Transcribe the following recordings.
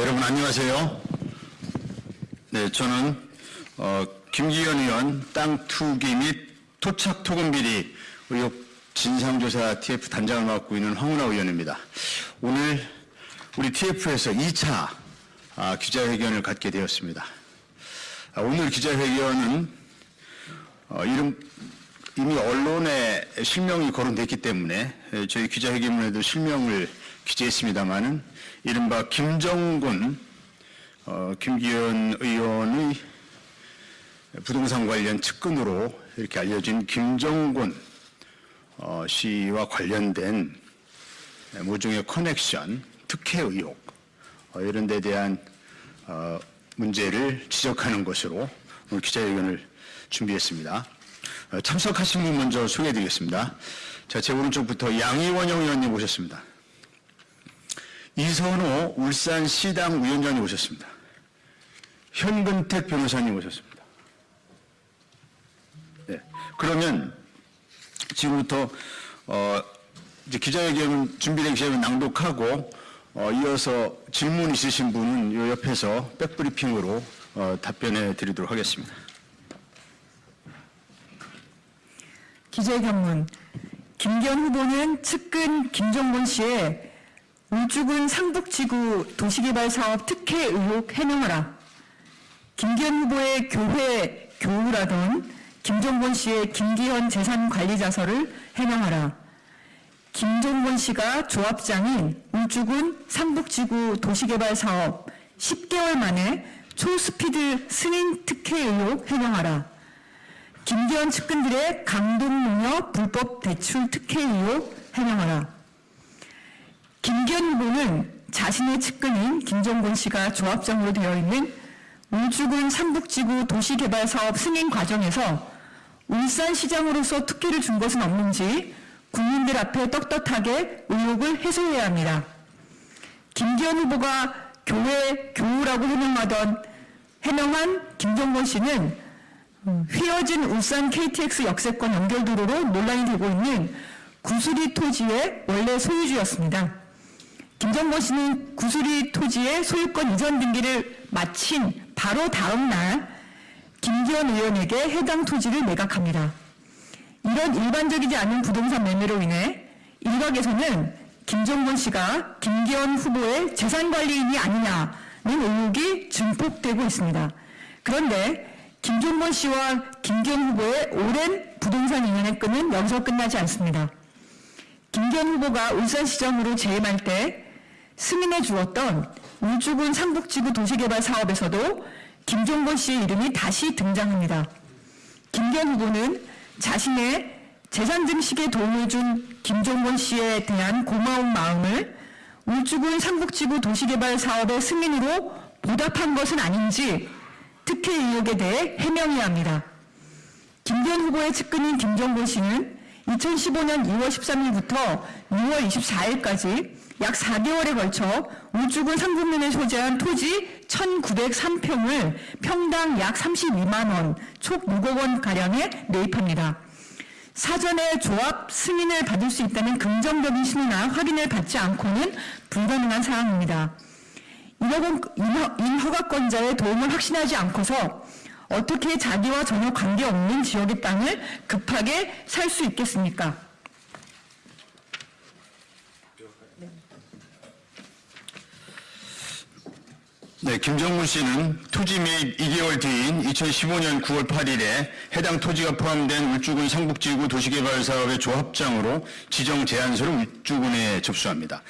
여러분 안녕하세요. 네, 저는 어, 김기현 의원 땅 투기 및 토착 토금 비리 의혹 진상조사 TF 단장을 맡고 있는 황운하 의원입니다. 오늘 우리 TF에서 2차 아, 기자회견을 갖게 되었습니다. 아, 오늘 기자회견은 어, 이름 이미 언론에 실명이 거론됐기 때문에 에, 저희 기자회견문에도 실명을 기재했습니다마는 이른바 김정군 어, 김기현 의원의 부동산 관련 측근으로 이렇게 알려진 김정군 어, 씨와 관련된 모종의 커넥션, 특혜 의혹 어, 이런 데 대한 어, 문제를 지적하는 것으로 오늘 기자회견을 준비했습니다. 어, 참석하신 분 먼저 소개해드리겠습니다. 자, 제 오른쪽부터 양희원영 의원님 오셨습니다. 이선호 울산시당 위원장님 오셨습니다. 현근택 변호사님 오셨습니다. 네. 그러면 지금부터 어, 이제 기자회견 준비된 기자회견 낭독하고 어, 이어서 질문 있으신 분은 요 옆에서 백브리핑으로 어, 답변해 드리도록 하겠습니다. 기재견문 김기현 후보는 측근 김정곤 씨의 울주군 상북지구 도시개발사업 특혜 의혹 해명하라. 김기현 후보의 교회 교우라던 김정곤 씨의 김기현 재산관리자서를 해명하라. 김종곤 씨가 조합장인 울주군 상북지구 도시개발사업 10개월 만에 초스피드 승인 특혜 의혹 해명하라. 김기현 측근들의 강동농협 불법 대출 특혜 의혹 해명하라. 김기현 후보는 자신의 측근인 김정곤 씨가 조합장으로 되어 있는 울주군 삼북지구 도시개발사업 승인 과정에서 울산시장으로서 특혜를 준 것은 없는지 국민들 앞에 떳떳하게 의혹을 해소해야 합니다. 김기현 후보가 교회 교우라고 해명하던 해명한 김정곤 씨는 음, 휘어진 울산 KTX 역세권 연결도로로 논란이 되고 있는 구수리 토지의 원래 소유주였습니다. 김정곤 씨는 구수리 토지의 소유권 이전 등기를 마친 바로 다음 날 김기현 의원에게 해당 토지를 매각합니다. 이런 일반적이지 않은 부동산 매매로 인해 일각에서는 김정곤 씨가 김기현 후보의 재산관리인이 아니냐는 의혹이 증폭되고 있습니다. 그런데 김종건 씨와 김기현 후보의 오랜 부동산 인연의 끈은 여기서 끝나지 않습니다. 김기현 후보가 울산시장으로 재임할 때 승인해 주었던 울주군 상북지구 도시개발 사업에서도 김종건 씨의 이름이 다시 등장합니다. 김기현 후보는 자신의 재산 증식에 도움을 준 김종건 씨에 대한 고마운 마음을 울주군 상북지구 도시개발 사업의 승인으로 보답한 것은 아닌지 특혜 의혹에 대해 해명해야 합니다. 김기현 후보의 측근인 김정곤 씨는 2015년 2월 13일부터 6월 24일까지 약 4개월에 걸쳐 울주군 상북면에 소재한 토지 1,903평을 평당 약 32만 원, 총 6억 원 가량에 매입합니다. 사전에 조합 승인을 받을 수 있다는 긍정적인 신호나 확인을 받지 않고는 불가능한 사항입니다. 인허가권자의 도움을 확신하지 않고서 어떻게 자기와 전혀 관계없는 지역의 땅을 급하게 살 수 있겠습니까? 네, 김정문 씨는 토지 매입 2개월 뒤인 2015년 9월 8일에 해당 토지가 포함된 울주군 상북지구 도시개발 사업의 조합장으로 지정 제안서를 울주군에 접수합니다.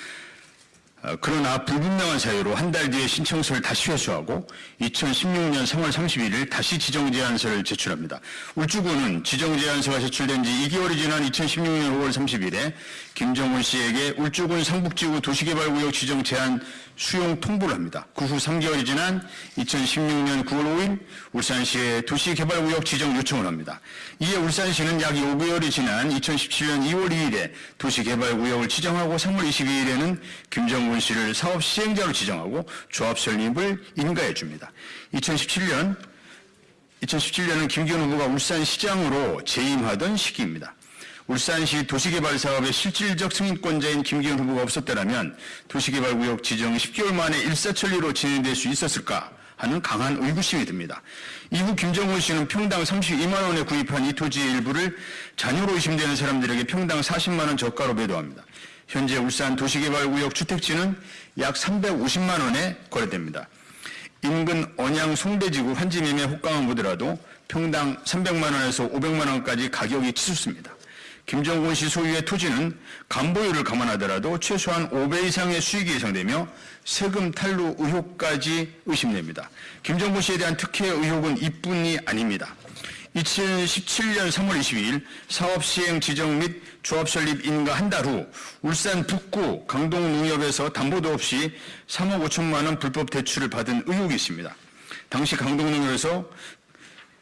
어, 그러나 불분명한 사유로 한 달 뒤에 신청서를 다시 회수하고 2016년 3월 31일 다시 지정제안서를 제출합니다. 울주군은 지정제안서가 제출된 지 2개월이 지난 2016년 5월 30일에 김정은 씨에게 울주군 상북지구 도시개발구역 지정 제안 수용 통보를 합니다. 그 후 3개월이 지난 2016년 9월 5일 울산시에 도시개발구역 지정 요청을 합니다. 이에 울산시는 약 5개월이 지난 2017년 2월 2일에 도시개발구역을 지정하고 3월 22일에는 김정군 씨를 사업 시행자로 지정하고 조합 설립을 인가해 줍니다. 2017년 2017년은 김기현 후보가 울산시장으로 재임하던 시기입니다. 울산시 도시개발 사업의 실질적 승인권자인 김기현 후보가 없었더라면 도시개발구역 지정이 10개월 만에 일사천리로 진행될 수 있었을까 하는 강한 의구심이 듭니다. 이후 김정은 씨는 평당 32만 원에 구입한 이 토지의 일부를 자녀로 의심되는 사람들에게 평당 40만 원 저가로 매도합니다. 현재 울산 도시개발구역 주택지는 약 350만 원에 거래됩니다. 인근 언양 송대지구 환지 매매 호가만 보더라도 평당 300만 원에서 500만 원까지 가격이 치솟습니다. 김정곤 씨 소유의 토지는 간보유를 감안하더라도 최소한 5배 이상의 수익이 예상되며 세금 탈루 의혹까지 의심됩니다. 김정곤 씨에 대한 특혜 의혹은 이뿐이 아닙니다. 2017년 3월 22일 사업 시행 지정 및 조합 설립 인가 한 달 후 울산 북구 강동농협에서 담보도 없이 3억 5천만 원 불법 대출을 받은 의혹이 있습니다. 당시 강동농협에서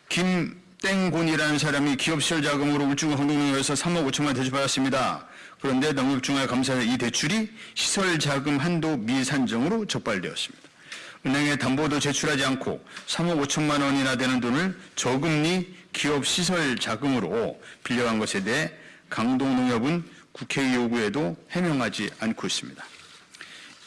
김 땡곤이라는 사람이 기업 시설 자금으로 울주군 강동농협에서 3억 5천만 원 대출받았습니다. 그런데 농협중앙감사에 이 대출이 시설 자금 한도 미산정으로 적발되었습니다. 은행에 담보도 제출하지 않고 3억 5천만 원이나 되는 돈을 저금리 기업 시설 자금으로 빌려간 것에 대해 강동농협은 국회 요구에도 해명하지 않고 있습니다.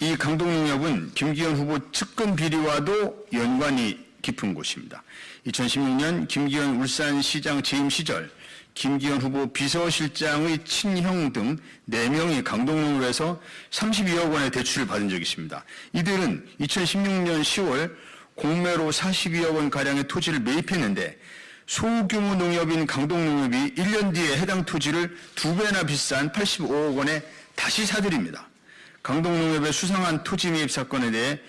이 강동농협은 김기현 후보 측근 비리와도 연관이 깊은 곳입니다. 2016년 김기현 울산시장 재임 시절 김기현 후보 비서실장의 친형 등 4명이 강동농협에서 32억 원의 대출을 받은 적이 있습니다. 이들은 2016년 10월 공매로 42억 원 가량의 토지를 매입했는데 소규모 농협인 강동농협이 1년 뒤에 해당 토지를 두 배나 비싼 85억 원에 다시 사들입니다. 강동농협의 수상한 토지 매입 사건에 대해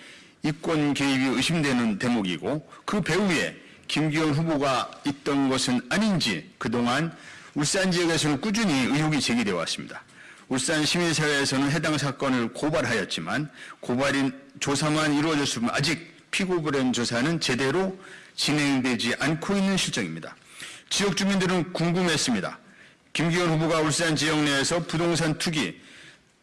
이권 개입이 의심되는 대목이고 그 배후에 김기현 후보가 있던 것은 아닌지 그동안 울산 지역에서는 꾸준히 의혹이 제기되어 왔습니다. 울산 시민사회에서는 해당 사건을 고발하였지만 고발인 조사만 이루어졌으면 아직 피고 불행 조사는 제대로 진행되지 않고 있는 실정입니다. 지역 주민들은 궁금했습니다. 김기현 후보가 울산 지역 내에서 부동산 투기,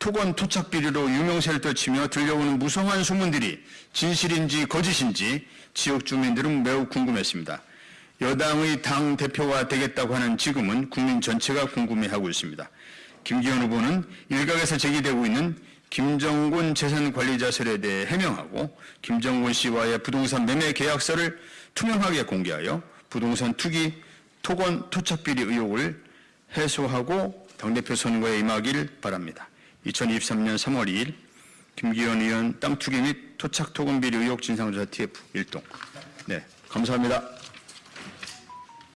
토건 토착 비리로 유명세를 떨치며 들려오는 무성한 소문들이 진실인지 거짓인지 지역 주민들은 매우 궁금했습니다. 여당의 당 대표가 되겠다고 하는 지금은 국민 전체가 궁금해하고 있습니다. 김기현 후보는 일각에서 제기되고 있는 김정곤 재산관리자설에 대해 해명하고 김정곤 씨와의 부동산 매매 계약서를 투명하게 공개하여 부동산 투기, 토건 토착 비리 의혹을 해소하고 당대표 선거에 임하길 바랍니다. 2023년 3월 2일 김기현 의원 땅 투기 및 토착 토건 비리 의혹 진상조사 TF 1동. 네, 감사합니다.